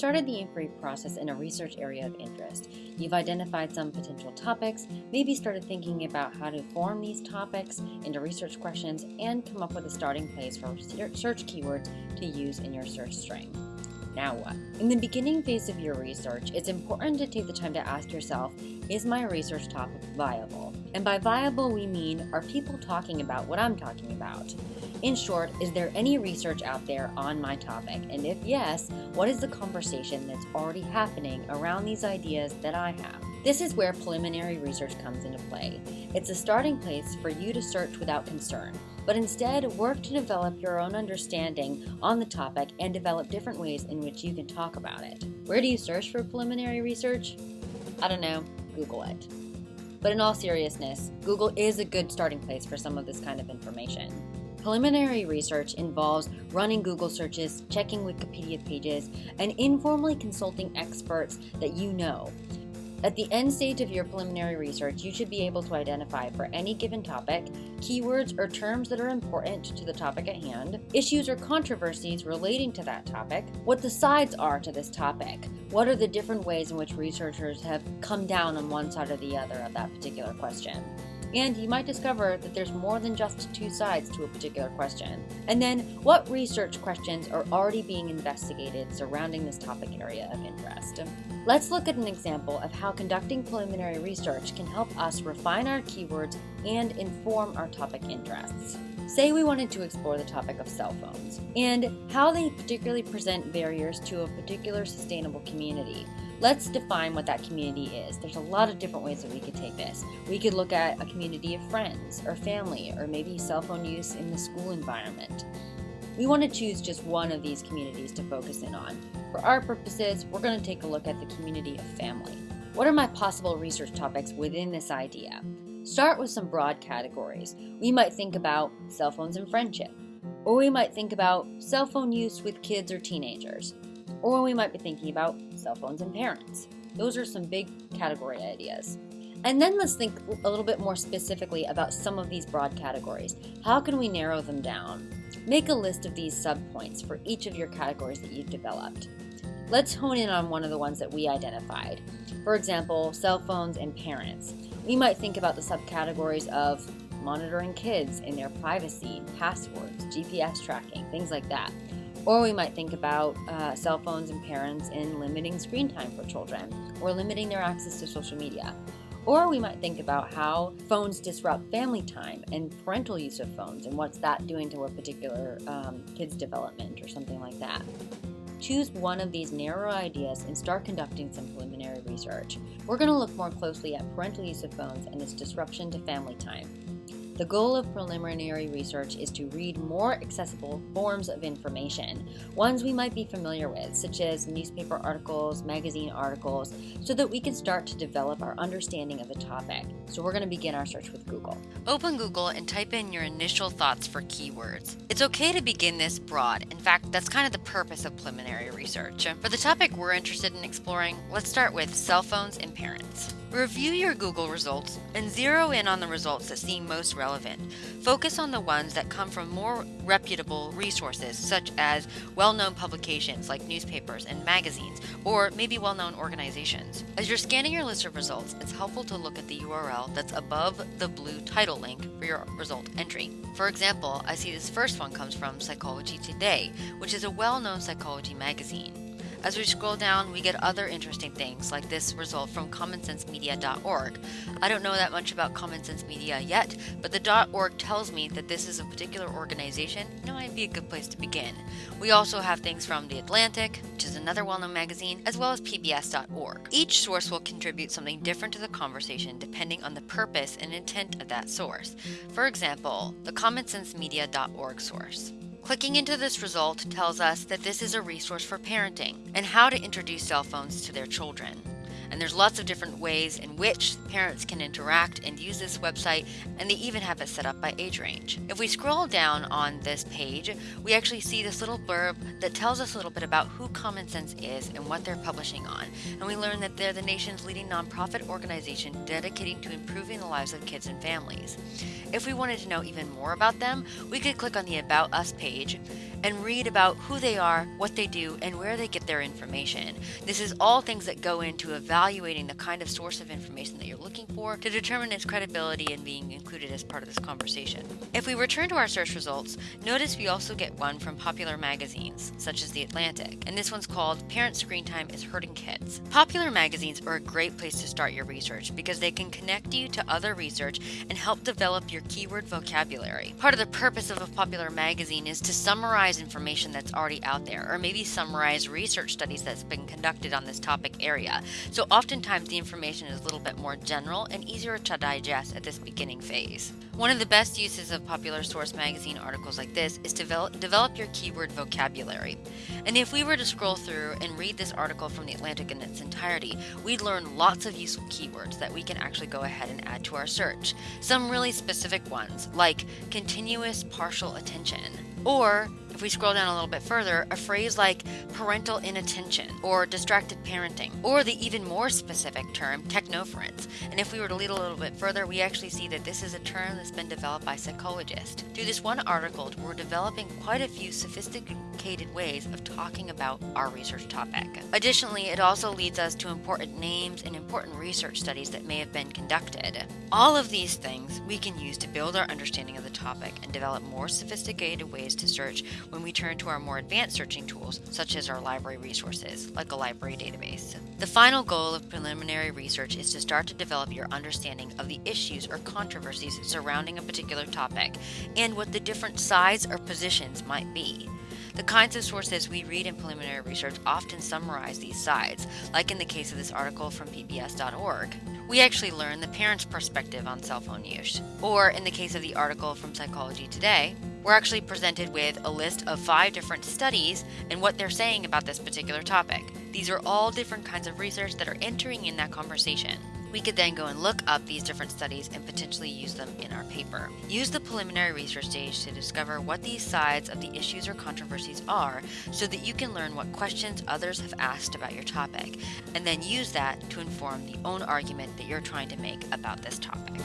started the inquiry process in a research area of interest. You've identified some potential topics, maybe started thinking about how to form these topics into research questions, and come up with a starting place for search keywords to use in your search string. Now what? In the beginning phase of your research, it's important to take the time to ask yourself, is my research topic viable? And by viable, we mean, are people talking about what I'm talking about? In short, is there any research out there on my topic? And if yes, what is the conversation that's already happening around these ideas that I have? This is where preliminary research comes into play. It's a starting place for you to search without concern, but instead work to develop your own understanding on the topic and develop different ways in which you can talk about it. Where do you search for preliminary research? I don't know, Google it. But in all seriousness, Google is a good starting place for some of this kind of information. Preliminary research involves running Google searches, checking Wikipedia pages, and informally consulting experts that you know. At the end stage of your preliminary research, you should be able to identify for any given topic keywords or terms that are important to the topic at hand, issues or controversies relating to that topic, what the sides are to this topic, what are the different ways in which researchers have come down on one side or the other of that particular question. And you might discover that there's more than just two sides to a particular question. And then, what research questions are already being investigated surrounding this topic area of interest? Let's look at an example of how conducting preliminary research can help us refine our keywords and inform our topic interests. Say we wanted to explore the topic of cell phones and how they particularly present barriers to a particular sustainable community. Let's define what that community is. There's a lot of different ways that we could take this. We could look at a community of friends or family or maybe cell phone use in the school environment. We want to choose just one of these communities to focus in on. For our purposes, we're going to take a look at the community of family. What are my possible research topics within this idea? Start with some broad categories. We might think about cell phones and friendship, or we might think about cell phone use with kids or teenagers, or we might be thinking about cell phones and parents. Those are some big category ideas. And then let's think a little bit more specifically about some of these broad categories. How can we narrow them down? Make a list of these subpoints for each of your categories that you've developed. Let's hone in on one of the ones that we identified. For example, cell phones and parents. We might think about the subcategories of monitoring kids and their privacy, passwords, GPS tracking, things like that. Or we might think about uh, cell phones and parents in limiting screen time for children or limiting their access to social media. Or we might think about how phones disrupt family time and parental use of phones and what's that doing to a particular um, kid's development or something like that. Choose one of these narrow ideas and start conducting some preliminary research. We're going to look more closely at parental use of phones and its disruption to family time. The goal of preliminary research is to read more accessible forms of information, ones we might be familiar with, such as newspaper articles, magazine articles, so that we can start to develop our understanding of a topic. So we're going to begin our search with Google. Open Google and type in your initial thoughts for keywords. It's okay to begin this broad. In fact, that's kind of the purpose of preliminary research. For the topic we're interested in exploring, let's start with cell phones and parents. Review your Google results and zero in on the results that seem most relevant. Focus on the ones that come from more reputable resources, such as well known publications like newspapers and magazines, or maybe well known organizations. As you're scanning your list of results, it's helpful to look at the URL that's above the blue title link for your result entry. For example, I see this first one comes from Psychology Today, which is a well known psychology magazine. As we scroll down, we get other interesting things, like this result from commonsensemedia.org. I don't know that much about Common Sense Media yet, but the .org tells me that this is a particular organization, and it might be a good place to begin. We also have things from The Atlantic, which is another well-known magazine, as well as PBS.org. Each source will contribute something different to the conversation depending on the purpose and intent of that source. For example, the commonsensemedia.org source. Clicking into this result tells us that this is a resource for parenting and how to introduce cell phones to their children. And there's lots of different ways in which parents can interact and use this website, and they even have it set up by age range. If we scroll down on this page, we actually see this little blurb that tells us a little bit about who Common Sense is and what they're publishing on. And we learn that they're the nation's leading nonprofit organization dedicating to improving the lives of kids and families. If we wanted to know even more about them, we could click on the About Us page and read about who they are, what they do, and where they get their information. This is all things that go into evaluating the kind of source of information that you're looking for to determine its credibility and being included as part of this conversation. If we return to our search results, notice we also get one from popular magazines, such as The Atlantic, and this one's called Parent Screen Time is Hurting Kids. Popular magazines are a great place to start your research because they can connect you to other research and help develop your keyword vocabulary. Part of the purpose of a popular magazine is to summarize information that's already out there, or maybe summarize research studies that's been conducted on this topic area. So oftentimes the information is a little bit more general and easier to digest at this beginning phase. One of the best uses of popular source magazine articles like this is to develop, your keyword vocabulary. And if we were to scroll through and read this article from The Atlantic in its entirety, we'd learn lots of useful keywords that we can actually go ahead and add to our search. Some really specific ones, like continuous partial attention, or if we scroll down a little bit further, a phrase like parental inattention or distracted parenting, or the even more specific term technoference. And if we were to lead a little bit further, we actually see that this is a term that's been developed by psychologists. Through this one article, we're developing quite a few sophisticated ways of talking about our research topic. Additionally, it also leads us to important names and important research studies that may have been conducted. All of these things we can use to build our understanding of the topic and develop more sophisticated ways to search when we turn to our more advanced searching tools, such as our library resources, like a library database. The final goal of preliminary research is to start to develop your understanding of the issues or controversies surrounding a particular topic and what the different sides or positions might be. The kinds of sources we read in preliminary research often summarize these sides, like in the case of this article from PBS.org. We actually learn the parent's perspective on cell phone use. Or in the case of the article from Psychology Today, we're actually presented with a list of five different studies and what they're saying about this particular topic. These are all different kinds of research that are entering in that conversation. We could then go and look up these different studies and potentially use them in our paper. Use the preliminary research stage to discover what these sides of the issues or controversies are so that you can learn what questions others have asked about your topic, and then use that to inform the own argument that you're trying to make about this topic.